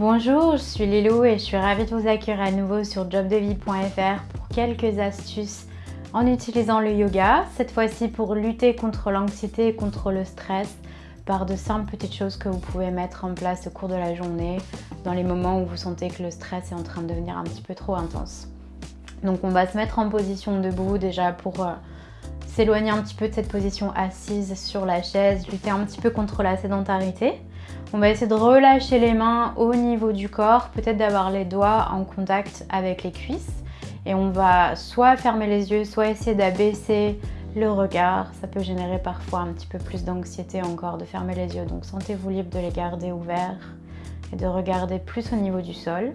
Bonjour, je suis Lilou et je suis ravie de vous accueillir à nouveau sur jobdevie.fr pour quelques astuces en utilisant le yoga, cette fois-ci pour lutter contre l'anxiété et contre le stress par de simples petites choses que vous pouvez mettre en place au cours de la journée dans les moments où vous sentez que le stress est en train de devenir un petit peu trop intense. Donc on va se mettre en position debout déjà pour euh, s'éloigner un petit peu de cette position assise sur la chaise, lutter un petit peu contre la sédentarité. On va essayer de relâcher les mains au niveau du corps, peut-être d'avoir les doigts en contact avec les cuisses. Et on va soit fermer les yeux, soit essayer d'abaisser le regard. Ça peut générer parfois un petit peu plus d'anxiété encore de fermer les yeux. Donc sentez-vous libre de les garder ouverts et de regarder plus au niveau du sol.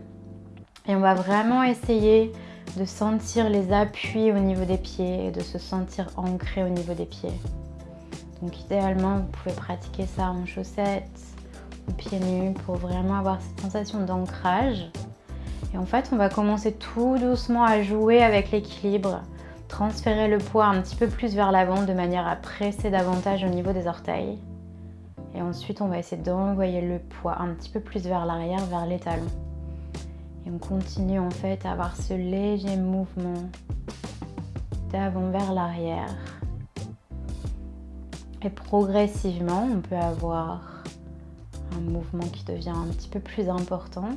Et on va vraiment essayer de sentir les appuis au niveau des pieds et de se sentir ancré au niveau des pieds. Donc idéalement, vous pouvez pratiquer ça en chaussettes pieds nus pour vraiment avoir cette sensation d'ancrage. Et en fait, on va commencer tout doucement à jouer avec l'équilibre, transférer le poids un petit peu plus vers l'avant de manière à presser davantage au niveau des orteils. Et ensuite, on va essayer d'envoyer le poids un petit peu plus vers l'arrière, vers les talons. Et on continue en fait à avoir ce léger mouvement d'avant vers l'arrière. Et progressivement, on peut avoir un mouvement qui devient un petit peu plus important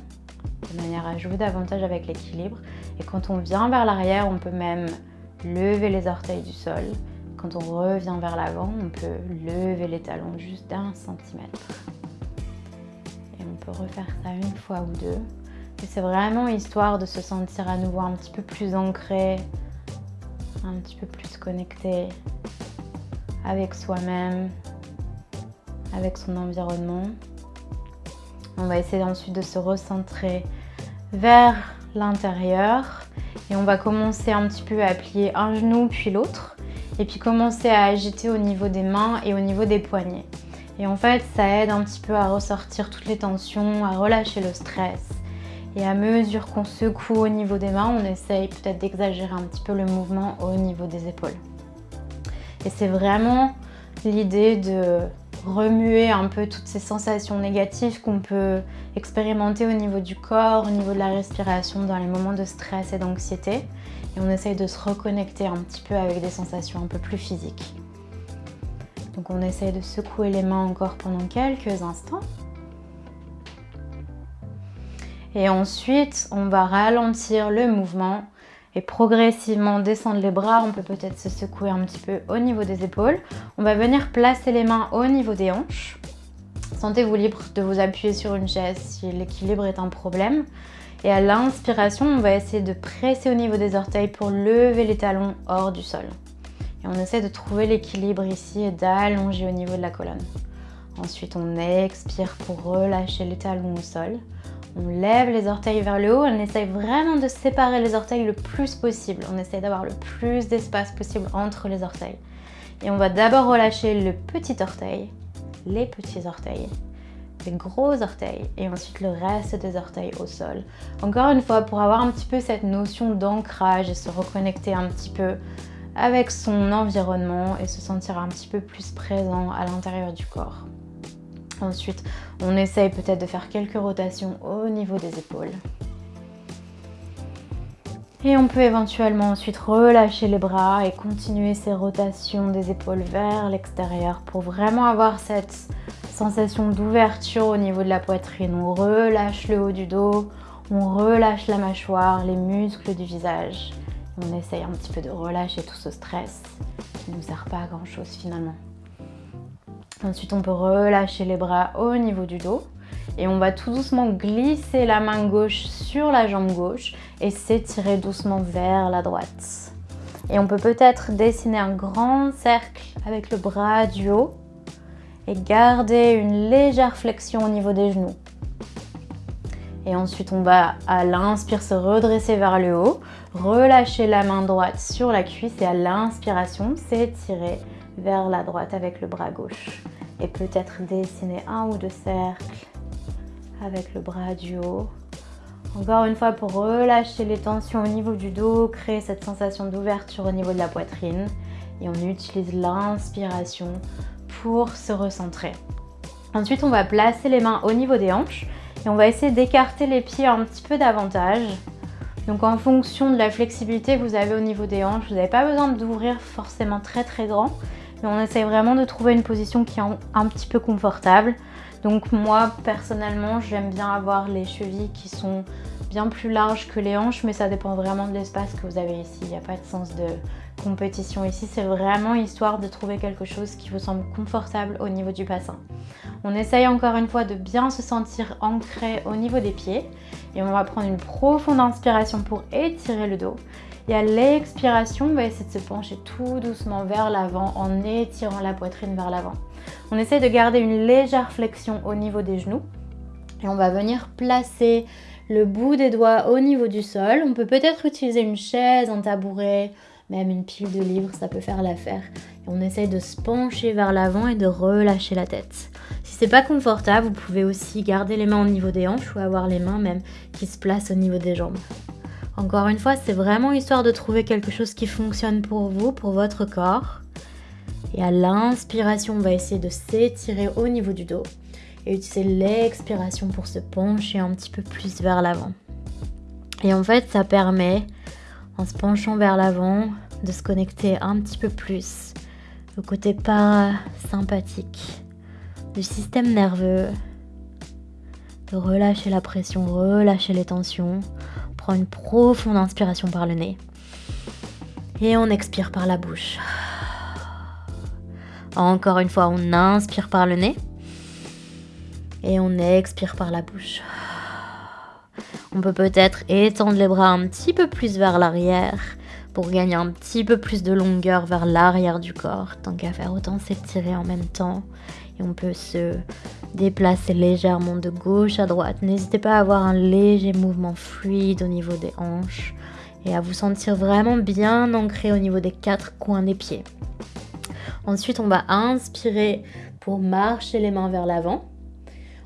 de manière à jouer davantage avec l'équilibre. Et quand on vient vers l'arrière, on peut même lever les orteils du sol. Quand on revient vers l'avant, on peut lever les talons juste d'un centimètre. Et on peut refaire ça une fois ou deux c'est vraiment histoire de se sentir à nouveau un petit peu plus ancré, un petit peu plus connecté avec soi-même, avec son environnement. On va essayer ensuite de se recentrer vers l'intérieur et on va commencer un petit peu à plier un genou puis l'autre et puis commencer à agiter au niveau des mains et au niveau des poignets. Et en fait, ça aide un petit peu à ressortir toutes les tensions, à relâcher le stress et à mesure qu'on secoue au niveau des mains, on essaye peut-être d'exagérer un petit peu le mouvement au niveau des épaules. Et c'est vraiment l'idée de remuer un peu toutes ces sensations négatives qu'on peut expérimenter au niveau du corps, au niveau de la respiration dans les moments de stress et d'anxiété. Et on essaye de se reconnecter un petit peu avec des sensations un peu plus physiques. Donc on essaye de secouer les mains encore pendant quelques instants. Et ensuite, on va ralentir le mouvement progressivement descendre les bras. On peut peut-être se secouer un petit peu au niveau des épaules. On va venir placer les mains au niveau des hanches. Sentez-vous libre de vous appuyer sur une chaise si l'équilibre est un problème. Et à l'inspiration, on va essayer de presser au niveau des orteils pour lever les talons hors du sol. Et on essaie de trouver l'équilibre ici et d'allonger au niveau de la colonne. Ensuite, on expire pour relâcher les talons au sol. On lève les orteils vers le haut, on essaye vraiment de séparer les orteils le plus possible. On essaye d'avoir le plus d'espace possible entre les orteils. Et on va d'abord relâcher le petit orteil, les petits orteils, les gros orteils et ensuite le reste des orteils au sol. Encore une fois, pour avoir un petit peu cette notion d'ancrage et se reconnecter un petit peu avec son environnement et se sentir un petit peu plus présent à l'intérieur du corps. Ensuite, on essaye peut-être de faire quelques rotations au niveau des épaules. Et on peut éventuellement ensuite relâcher les bras et continuer ces rotations des épaules vers l'extérieur pour vraiment avoir cette sensation d'ouverture au niveau de la poitrine. On relâche le haut du dos, on relâche la mâchoire, les muscles du visage. On essaye un petit peu de relâcher tout ce stress qui ne nous sert pas à grand chose finalement. Ensuite, on peut relâcher les bras au niveau du dos. Et on va tout doucement glisser la main gauche sur la jambe gauche et s'étirer doucement vers la droite. Et on peut peut-être dessiner un grand cercle avec le bras du haut et garder une légère flexion au niveau des genoux. Et ensuite, on va à l'inspire se redresser vers le haut, relâcher la main droite sur la cuisse et à l'inspiration s'étirer vers la droite avec le bras gauche. Et peut-être dessiner un ou deux cercles avec le bras du haut. Encore une fois pour relâcher les tensions au niveau du dos, créer cette sensation d'ouverture au niveau de la poitrine. Et on utilise l'inspiration pour se recentrer. Ensuite, on va placer les mains au niveau des hanches Et on va essayer d'écarter les pieds un petit peu davantage. Donc en fonction de la flexibilité que vous avez au niveau des hanches, vous n'avez pas besoin d'ouvrir forcément très très grand. Mais on essaye vraiment de trouver une position qui est un petit peu confortable. Donc moi personnellement j'aime bien avoir les chevilles qui sont bien plus larges que les hanches mais ça dépend vraiment de l'espace que vous avez ici. Il n'y a pas de sens de compétition ici, c'est vraiment histoire de trouver quelque chose qui vous semble confortable au niveau du bassin. On essaye encore une fois de bien se sentir ancré au niveau des pieds et on va prendre une profonde inspiration pour étirer le dos. Et à l'expiration, on va essayer de se pencher tout doucement vers l'avant en étirant la poitrine vers l'avant. On essaie de garder une légère flexion au niveau des genoux et on va venir placer le bout des doigts au niveau du sol. On peut peut-être utiliser une chaise, un tabouret, même une pile de livres, ça peut faire l'affaire. on essaye de se pencher vers l'avant et de relâcher la tête. Si c'est pas confortable, vous pouvez aussi garder les mains au niveau des hanches ou avoir les mains même qui se placent au niveau des jambes. Encore une fois, c'est vraiment histoire de trouver quelque chose qui fonctionne pour vous, pour votre corps. Et à l'inspiration, on va essayer de s'étirer au niveau du dos et utiliser l'expiration pour se pencher un petit peu plus vers l'avant. Et en fait, ça permet, en se penchant vers l'avant, de se connecter un petit peu plus au côté parasympathique du système nerveux, de relâcher la pression, relâcher les tensions. Une profonde inspiration par le nez et on expire par la bouche. Encore une fois, on inspire par le nez et on expire par la bouche. On peut peut-être étendre les bras un petit peu plus vers l'arrière pour gagner un petit peu plus de longueur vers l'arrière du corps. Tant qu'à faire, autant s'étirer en même temps. Et on peut se déplacer légèrement de gauche à droite. N'hésitez pas à avoir un léger mouvement fluide au niveau des hanches et à vous sentir vraiment bien ancré au niveau des quatre coins des pieds. Ensuite, on va inspirer pour marcher les mains vers l'avant.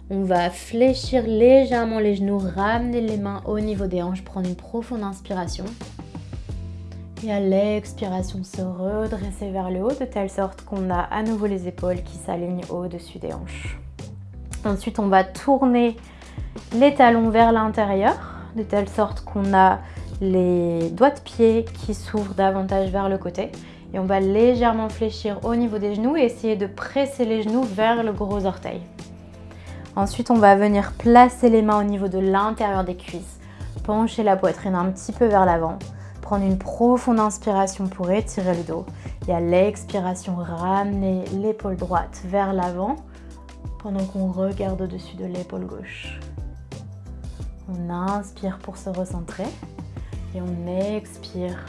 On va fléchir légèrement les genoux, ramener les mains au niveau des hanches, prendre une profonde inspiration. Et à l'expiration, se redresser vers le haut de telle sorte qu'on a à nouveau les épaules qui s'alignent au-dessus des hanches. Ensuite, on va tourner les talons vers l'intérieur de telle sorte qu'on a les doigts de pied qui s'ouvrent davantage vers le côté. Et on va légèrement fléchir au niveau des genoux et essayer de presser les genoux vers le gros orteil. Ensuite, on va venir placer les mains au niveau de l'intérieur des cuisses, pencher la poitrine un petit peu vers l'avant, une profonde inspiration pour étirer le dos et à l'expiration, ramener l'épaule droite vers l'avant pendant qu'on regarde au-dessus de l'épaule gauche. On inspire pour se recentrer et on expire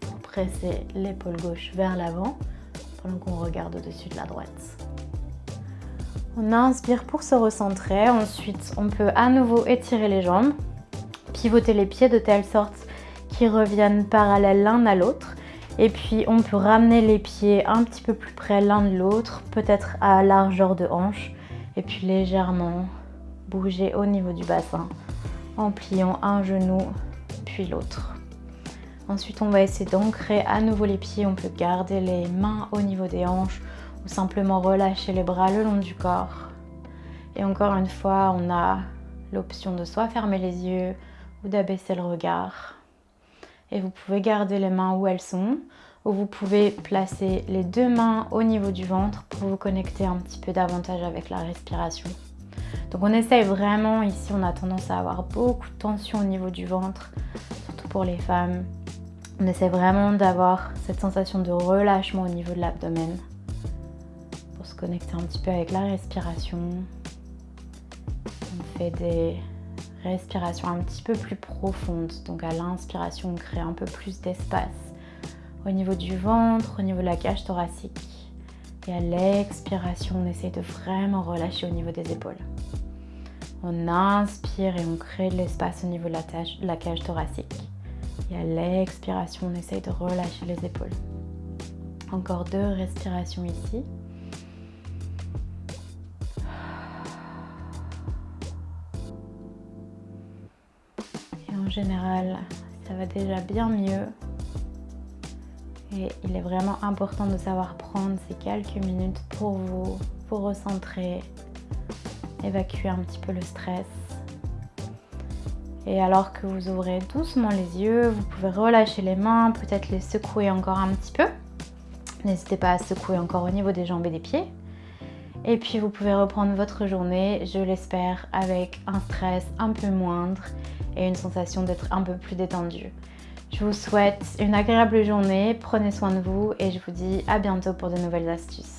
pour presser l'épaule gauche vers l'avant pendant qu'on regarde au-dessus de la droite. On inspire pour se recentrer. Ensuite, on peut à nouveau étirer les jambes, pivoter les pieds de telle sorte reviennent parallèles l'un à l'autre. Et puis, on peut ramener les pieds un petit peu plus près l'un de l'autre, peut-être à largeur de hanche. Et puis légèrement bouger au niveau du bassin en pliant un genou puis l'autre. Ensuite, on va essayer d'ancrer à nouveau les pieds. On peut garder les mains au niveau des hanches ou simplement relâcher les bras le long du corps. Et encore une fois, on a l'option de soit fermer les yeux ou d'abaisser le regard. Et vous pouvez garder les mains où elles sont ou vous pouvez placer les deux mains au niveau du ventre pour vous connecter un petit peu davantage avec la respiration. Donc on essaye vraiment, ici on a tendance à avoir beaucoup de tension au niveau du ventre, surtout pour les femmes. On essaie vraiment d'avoir cette sensation de relâchement au niveau de l'abdomen connecter un petit peu avec la respiration. On fait des respirations un petit peu plus profondes. Donc à l'inspiration, on crée un peu plus d'espace au niveau du ventre, au niveau de la cage thoracique. Et à l'expiration, on essaye de vraiment relâcher au niveau des épaules. On inspire et on crée de l'espace au niveau de la, la cage thoracique. Et à l'expiration, on essaye de relâcher les épaules. Encore deux respirations ici. Général, ça va déjà bien mieux. Et il est vraiment important de savoir prendre ces quelques minutes pour vous, pour recentrer, évacuer un petit peu le stress Et alors que vous ouvrez doucement les yeux, vous pouvez relâcher les mains, peut-être les secouer encore un petit peu. N'hésitez pas à secouer encore au niveau des jambes et des pieds. Et puis vous pouvez reprendre votre journée, je l'espère, avec un stress un peu moindre et une sensation d'être un peu plus détendu. Je vous souhaite une agréable journée, prenez soin de vous et je vous dis à bientôt pour de nouvelles astuces.